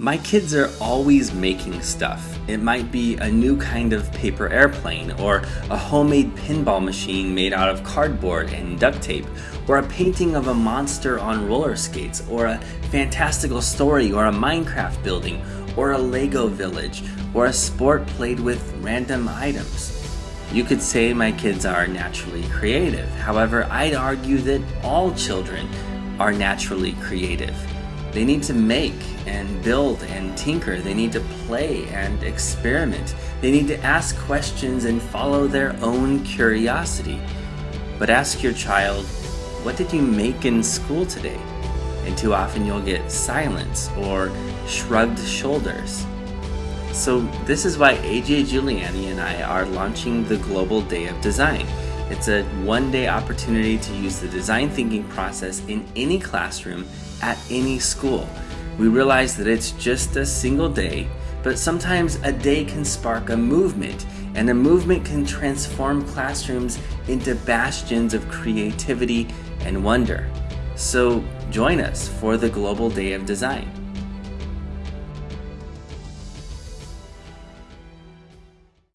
My kids are always making stuff. It might be a new kind of paper airplane, or a homemade pinball machine made out of cardboard and duct tape, or a painting of a monster on roller skates, or a fantastical story, or a Minecraft building, or a Lego village, or a sport played with random items. You could say my kids are naturally creative. However, I'd argue that all children are naturally creative. They need to make and build and tinker. They need to play and experiment. They need to ask questions and follow their own curiosity. But ask your child, what did you make in school today? And too often you'll get silence or shrugged shoulders. So this is why AJ Juliani and I are launching the Global Day of Design. It's a one-day opportunity to use the design thinking process in any classroom at any school. We realize that it's just a single day, but sometimes a day can spark a movement, and a movement can transform classrooms into bastions of creativity and wonder. So join us for the Global Day of Design.